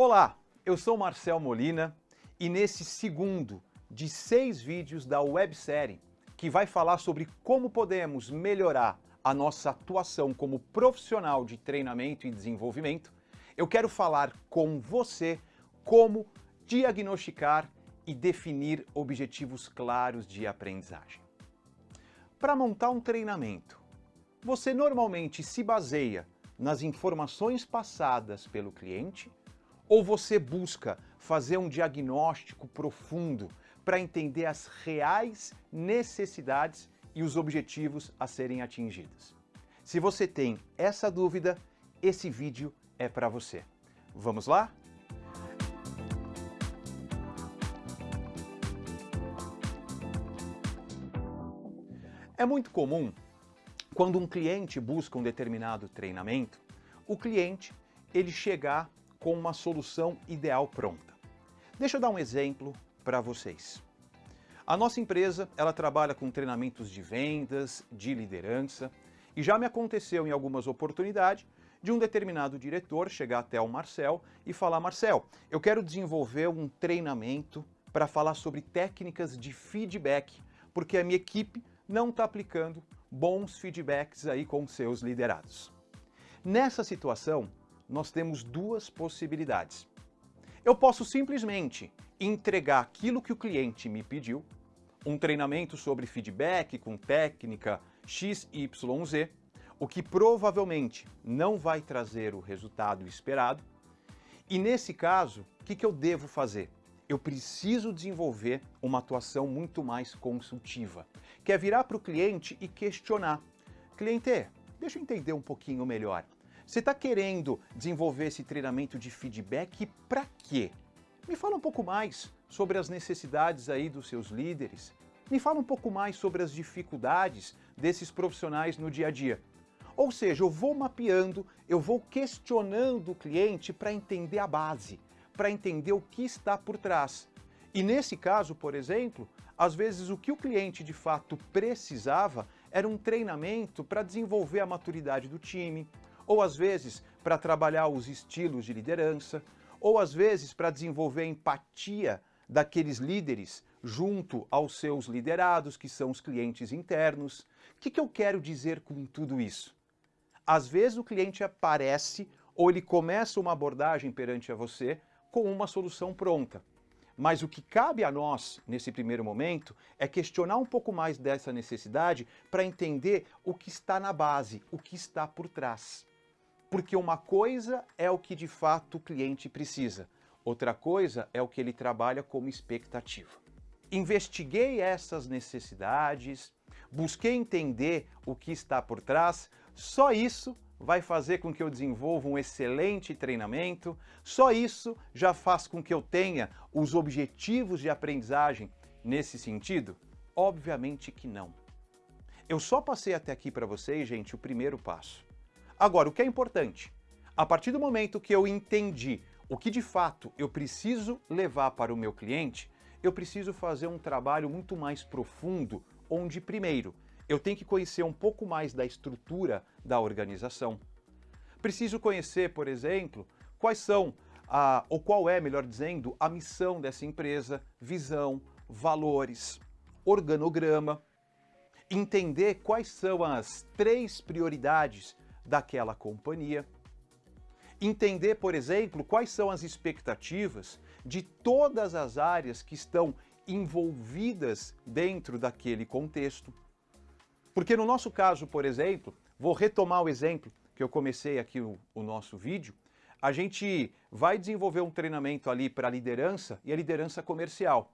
Olá, eu sou Marcel Molina e nesse segundo de seis vídeos da websérie que vai falar sobre como podemos melhorar a nossa atuação como profissional de treinamento e desenvolvimento, eu quero falar com você como diagnosticar e definir objetivos claros de aprendizagem. Para montar um treinamento, você normalmente se baseia nas informações passadas pelo cliente ou você busca fazer um diagnóstico profundo para entender as reais necessidades e os objetivos a serem atingidos? Se você tem essa dúvida, esse vídeo é para você. Vamos lá? É muito comum, quando um cliente busca um determinado treinamento, o cliente ele chegar com uma solução ideal pronta. Deixa eu dar um exemplo para vocês. A nossa empresa, ela trabalha com treinamentos de vendas, de liderança, e já me aconteceu em algumas oportunidades de um determinado diretor chegar até o Marcel e falar, Marcel, eu quero desenvolver um treinamento para falar sobre técnicas de feedback, porque a minha equipe não está aplicando bons feedbacks aí com seus liderados. Nessa situação, nós temos duas possibilidades. Eu posso simplesmente entregar aquilo que o cliente me pediu, um treinamento sobre feedback com técnica XYZ, o que provavelmente não vai trazer o resultado esperado. E nesse caso, o que, que eu devo fazer? Eu preciso desenvolver uma atuação muito mais consultiva, que é virar para o cliente e questionar. Cliente, deixa eu entender um pouquinho melhor. Você está querendo desenvolver esse treinamento de feedback para quê? Me fala um pouco mais sobre as necessidades aí dos seus líderes. Me fala um pouco mais sobre as dificuldades desses profissionais no dia a dia. Ou seja, eu vou mapeando, eu vou questionando o cliente para entender a base, para entender o que está por trás. E nesse caso, por exemplo, às vezes o que o cliente de fato precisava era um treinamento para desenvolver a maturidade do time, ou às vezes para trabalhar os estilos de liderança, ou às vezes para desenvolver a empatia daqueles líderes junto aos seus liderados, que são os clientes internos. O que, que eu quero dizer com tudo isso? Às vezes o cliente aparece ou ele começa uma abordagem perante a você com uma solução pronta. Mas o que cabe a nós, nesse primeiro momento, é questionar um pouco mais dessa necessidade para entender o que está na base, o que está por trás. Porque uma coisa é o que de fato o cliente precisa, outra coisa é o que ele trabalha como expectativa. Investiguei essas necessidades, busquei entender o que está por trás, só isso vai fazer com que eu desenvolva um excelente treinamento, só isso já faz com que eu tenha os objetivos de aprendizagem nesse sentido? Obviamente que não. Eu só passei até aqui para vocês, gente, o primeiro passo. Agora, o que é importante? A partir do momento que eu entendi o que de fato eu preciso levar para o meu cliente, eu preciso fazer um trabalho muito mais profundo, onde primeiro eu tenho que conhecer um pouco mais da estrutura da organização. Preciso conhecer, por exemplo, quais são, a, ou qual é, melhor dizendo, a missão dessa empresa, visão, valores, organograma, entender quais são as três prioridades daquela companhia, entender, por exemplo, quais são as expectativas de todas as áreas que estão envolvidas dentro daquele contexto, porque no nosso caso, por exemplo, vou retomar o exemplo que eu comecei aqui o, o nosso vídeo, a gente vai desenvolver um treinamento ali para liderança e a liderança comercial.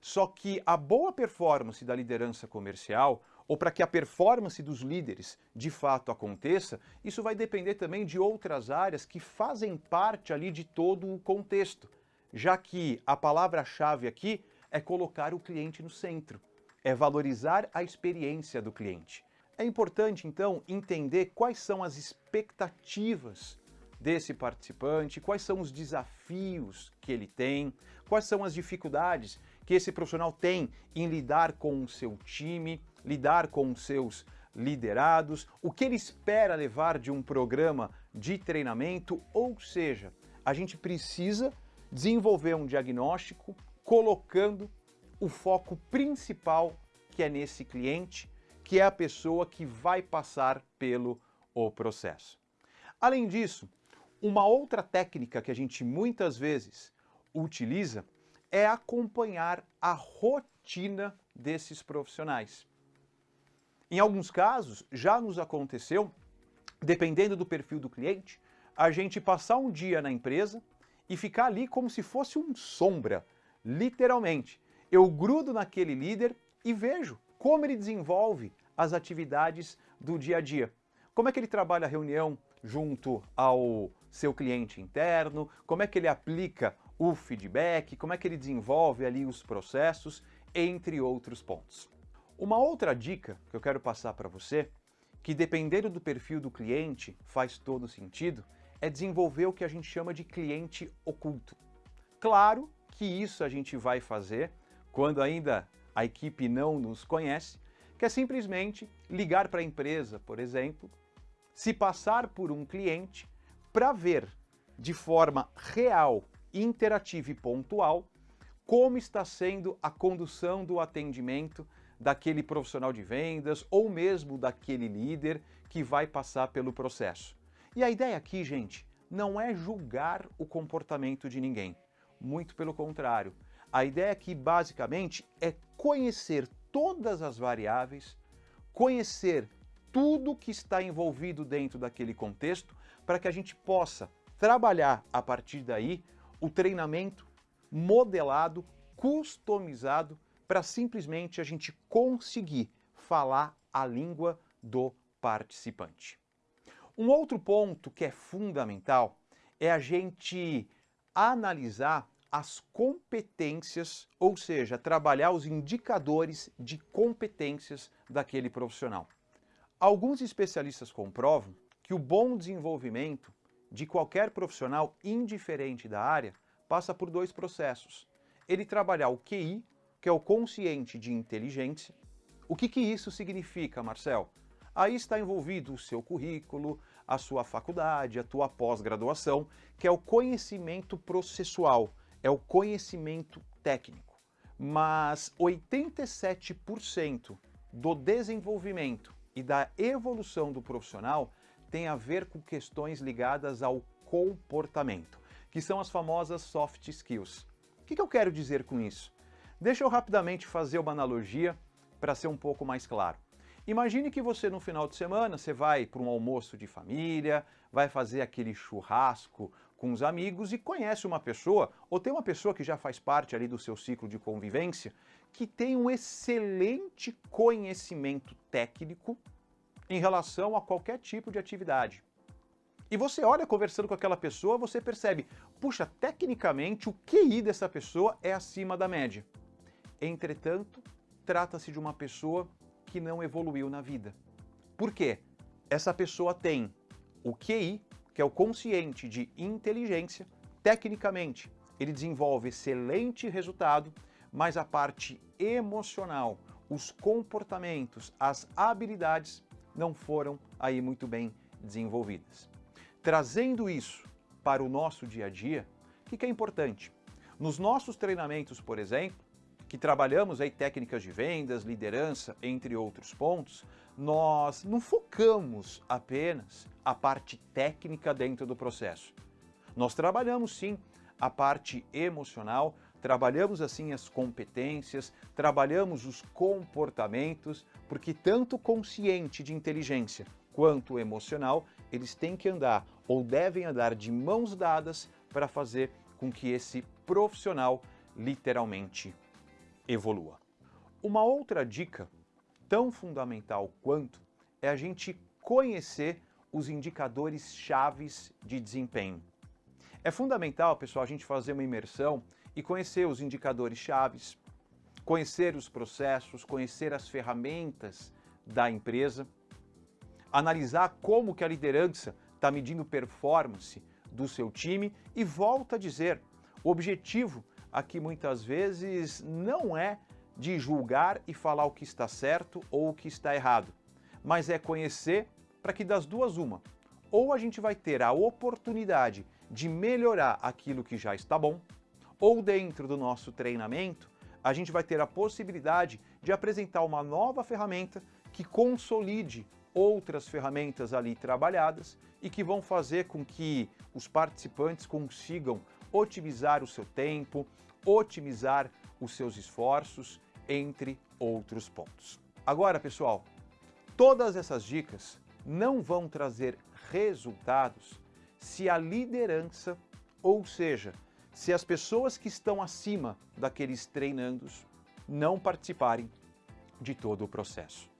Só que a boa performance da liderança comercial, ou para que a performance dos líderes de fato aconteça, isso vai depender também de outras áreas que fazem parte ali de todo o contexto, já que a palavra-chave aqui é colocar o cliente no centro é valorizar a experiência do cliente. É importante, então, entender quais são as expectativas desse participante, quais são os desafios que ele tem, quais são as dificuldades que esse profissional tem em lidar com o seu time, lidar com os seus liderados, o que ele espera levar de um programa de treinamento, ou seja, a gente precisa desenvolver um diagnóstico colocando o foco principal que é nesse cliente, que é a pessoa que vai passar pelo o processo. Além disso, uma outra técnica que a gente muitas vezes utiliza é acompanhar a rotina desses profissionais. Em alguns casos, já nos aconteceu, dependendo do perfil do cliente, a gente passar um dia na empresa e ficar ali como se fosse um sombra, literalmente. Eu grudo naquele líder e vejo como ele desenvolve as atividades do dia a dia. Como é que ele trabalha a reunião junto ao seu cliente interno, como é que ele aplica o feedback, como é que ele desenvolve ali os processos, entre outros pontos. Uma outra dica que eu quero passar para você, que dependendo do perfil do cliente faz todo sentido, é desenvolver o que a gente chama de cliente oculto. Claro que isso a gente vai fazer quando ainda a equipe não nos conhece, que é simplesmente ligar para a empresa, por exemplo, se passar por um cliente para ver de forma real, interativa e pontual como está sendo a condução do atendimento daquele profissional de vendas ou mesmo daquele líder que vai passar pelo processo. E a ideia aqui, gente, não é julgar o comportamento de ninguém. Muito pelo contrário. A ideia aqui, basicamente, é conhecer todas as variáveis, conhecer tudo que está envolvido dentro daquele contexto para que a gente possa trabalhar a partir daí o treinamento modelado, customizado para simplesmente a gente conseguir falar a língua do participante. Um outro ponto que é fundamental é a gente analisar as competências, ou seja, trabalhar os indicadores de competências daquele profissional. Alguns especialistas comprovam que o bom desenvolvimento de qualquer profissional, indiferente da área, passa por dois processos. Ele trabalhar o QI, que é o consciente de inteligência. O que, que isso significa, Marcel? Aí está envolvido o seu currículo, a sua faculdade, a tua pós-graduação, que é o conhecimento processual, é o conhecimento técnico. Mas 87% do desenvolvimento e da evolução do profissional tem a ver com questões ligadas ao comportamento, que são as famosas soft skills. O que, eu quero dizer com isso? Deixa eu rapidamente fazer uma analogia para ser um pouco mais claro. Imagine que você no final de semana você vai para um almoço de família, vai fazer aquele churrasco com os amigos e conhece uma pessoa, ou tem uma pessoa que já faz parte ali do seu ciclo de convivência, que tem um excelente conhecimento técnico em relação a qualquer tipo de atividade. E você olha conversando com aquela pessoa, você percebe, puxa, tecnicamente o QI dessa pessoa é acima da média. Entretanto, trata-se de uma pessoa que não evoluiu na vida. Por quê? Essa pessoa tem o QI, que é o consciente de inteligência, tecnicamente ele desenvolve excelente resultado, mas a parte emocional, os comportamentos, as habilidades não foram aí muito bem desenvolvidas. Trazendo isso para o nosso dia a dia, o que, é importante? Nos nossos treinamentos, por exemplo, que trabalhamos aí técnicas de vendas, liderança, entre outros pontos, nós não focamos apenas a parte técnica dentro do processo. Nós trabalhamos sim a parte emocional, trabalhamos assim as competências, trabalhamos os comportamentos, porque tanto consciente de inteligência quanto emocional, eles têm que andar ou devem andar de mãos dadas para fazer com que esse profissional literalmente evolua. Uma outra dica tão fundamental quanto é a gente conhecer os indicadores chaves de desempenho. É fundamental, pessoal, a gente fazer uma imersão e conhecer os indicadores chaves, conhecer os processos, conhecer as ferramentas da empresa, analisar como que a liderança está medindo performance do seu time e volta a dizer, o objetivo aqui muitas vezes não é de julgar e falar o que está certo ou o que está errado, mas é conhecer para que das duas uma, ou a gente vai ter a oportunidade de melhorar aquilo que já está bom, ou dentro do nosso treinamento, a gente vai ter a possibilidade de apresentar uma nova ferramenta que consolide outras ferramentas ali trabalhadas e que vão fazer com que os participantes consigam otimizar o seu tempo, otimizar os seus esforços, entre outros pontos. Agora, pessoal, todas essas dicas não vão trazer resultados se a liderança, ou seja, se as pessoas que estão acima daqueles treinandos não participarem de todo o processo.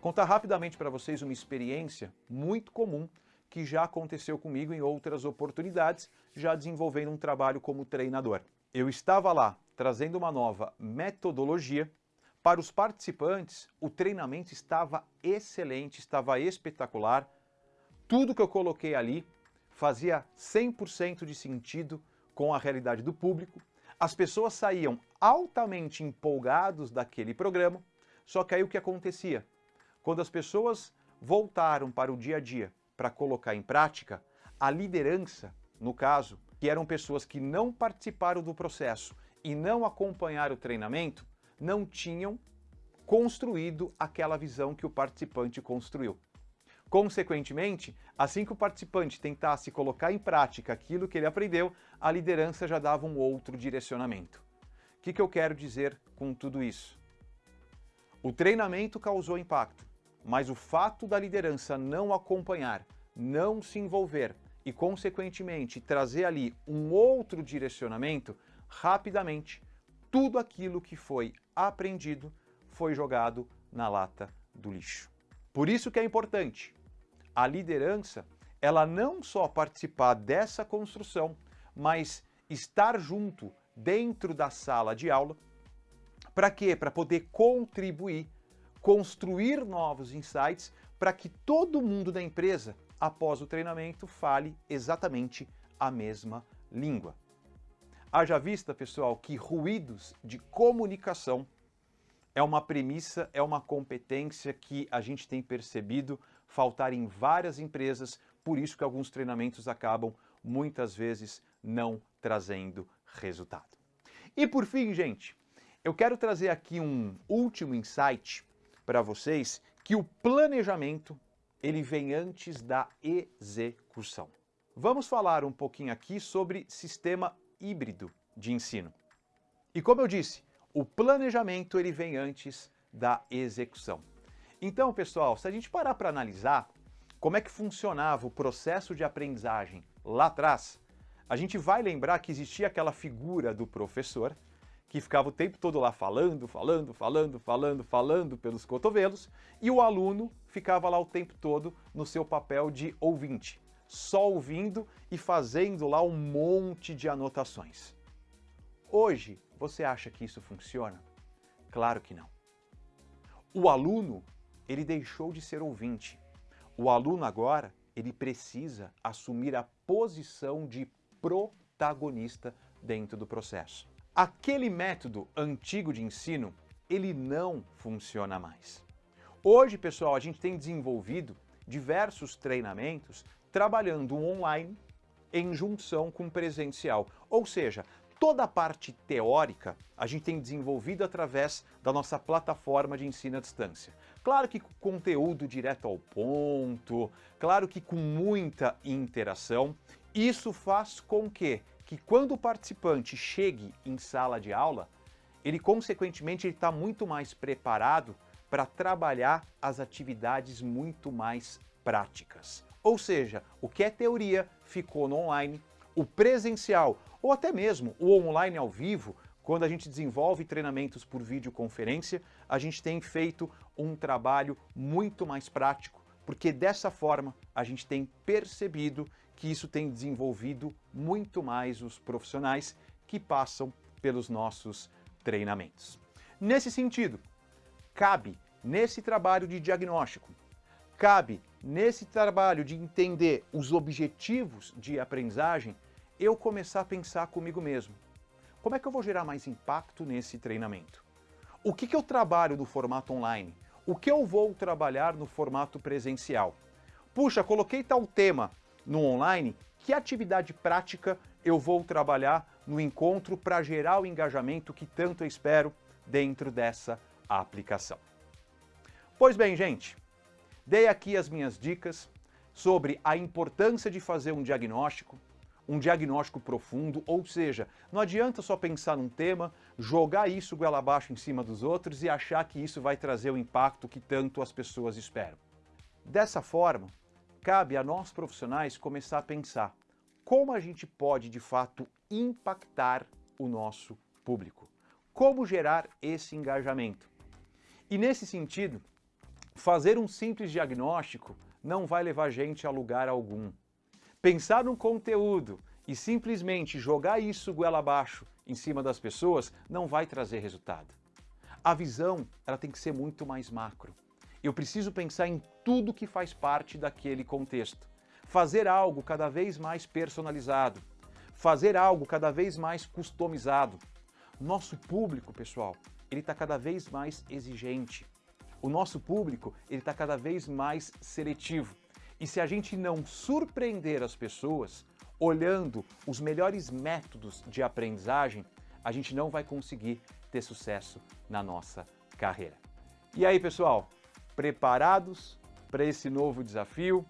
Contar rapidamente para vocês uma experiência muito comum que já aconteceu comigo em outras oportunidades, já desenvolvendo um trabalho como treinador. Eu estava lá trazendo uma nova metodologia. Para os participantes, o treinamento estava excelente, estava espetacular. Tudo que eu coloquei ali fazia 100% de sentido com a realidade do público. As pessoas saíam altamente empolgados daquele programa, só que aí o que acontecia? Quando as pessoas voltaram para o dia a dia para colocar em prática, a liderança, no caso, que eram pessoas que não participaram do processo e não acompanharam o treinamento, não tinham construído aquela visão que o participante construiu. Consequentemente, assim que o participante tentasse colocar em prática aquilo que ele aprendeu, a liderança já dava um outro direcionamento. O que, que eu quero dizer com tudo isso? O treinamento causou impacto, mas o fato da liderança não acompanhar, não se envolver e, consequentemente, trazer ali um outro direcionamento, rapidamente, tudo aquilo que foi aprendido foi jogado na lata do lixo. Por isso que é importante a liderança, ela não só participar dessa construção, mas estar junto dentro da sala de aula para quê? Para poder contribuir, construir novos insights para que todo mundo da empresa, após o treinamento, fale exatamente a mesma língua. Haja vista, pessoal, que ruídos de comunicação é uma premissa, é uma competência que a gente tem percebido faltar em várias empresas, por isso que alguns treinamentos acabam muitas vezes não trazendo resultado. E por fim, gente, eu quero trazer aqui um último insight para vocês, que o planejamento ele vem antes da execução. Vamos falar um pouquinho aqui sobre sistema híbrido de ensino. E como eu disse, o planejamento ele vem antes da execução. Então, pessoal, se a gente parar para analisar como é que funcionava o processo de aprendizagem lá atrás, a gente vai lembrar que existia aquela figura do professor que ficava o tempo todo lá falando, falando, falando, falando, falando pelos cotovelos, e o aluno ficava lá o tempo todo no seu papel de ouvinte, só ouvindo e fazendo lá um monte de anotações. Hoje, você acha que isso funciona? Claro que não. O aluno, ele deixou de ser ouvinte. O aluno agora, ele precisa assumir a posição de protagonista dentro do processo. Aquele método antigo de ensino, ele não funciona mais. Hoje, pessoal, a gente tem desenvolvido diversos treinamentos trabalhando online em junção com presencial. Ou seja, toda a parte teórica a gente tem desenvolvido através da nossa plataforma de ensino à distância. Claro que com conteúdo direto ao ponto, claro que com muita interação. Isso faz com que que quando o participante chegue em sala de aula, ele consequentemente está muito mais preparado para trabalhar as atividades muito mais práticas. Ou seja, o que é teoria ficou no online, o presencial ou até mesmo o online ao vivo, quando a gente desenvolve treinamentos por videoconferência, a gente tem feito um trabalho muito mais prático, porque dessa forma a gente tem percebido que isso tem desenvolvido muito mais os profissionais que passam pelos nossos treinamentos. Nesse sentido, cabe nesse trabalho de diagnóstico, cabe nesse trabalho de entender os objetivos de aprendizagem, eu começar a pensar comigo mesmo. Como é que eu vou gerar mais impacto nesse treinamento? O que, que eu trabalho no formato online? O que eu vou trabalhar no formato presencial? Puxa, coloquei tal tema no online que atividade prática eu vou trabalhar no encontro para gerar o engajamento que tanto eu espero dentro dessa aplicação. Pois bem, gente, dei aqui as minhas dicas sobre a importância de fazer um diagnóstico, um diagnóstico profundo, ou seja, não adianta só pensar num tema, jogar isso goela abaixo em cima dos outros e achar que isso vai trazer o impacto que tanto as pessoas esperam. Dessa forma, cabe a nós profissionais começar a pensar como a gente pode de fato impactar o nosso público, como gerar esse engajamento. E nesse sentido, fazer um simples diagnóstico não vai levar gente a lugar algum. Pensar num conteúdo e simplesmente jogar isso goela abaixo em cima das pessoas não vai trazer resultado. A visão ela tem que ser muito mais macro. Eu preciso pensar em tudo que faz parte daquele contexto. Fazer algo cada vez mais personalizado. Fazer algo cada vez mais customizado. Nosso público, pessoal, ele está cada vez mais exigente. O nosso público ele está cada vez mais seletivo. E se a gente não surpreender as pessoas, olhando os melhores métodos de aprendizagem, a gente não vai conseguir ter sucesso na nossa carreira. E aí, pessoal, preparados para esse novo desafio?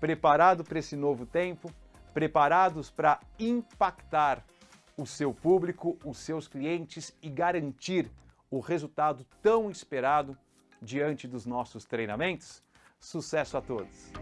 Preparado para esse novo tempo? Preparados para impactar o seu público, os seus clientes e garantir o resultado tão esperado diante dos nossos treinamentos? Sucesso a todos!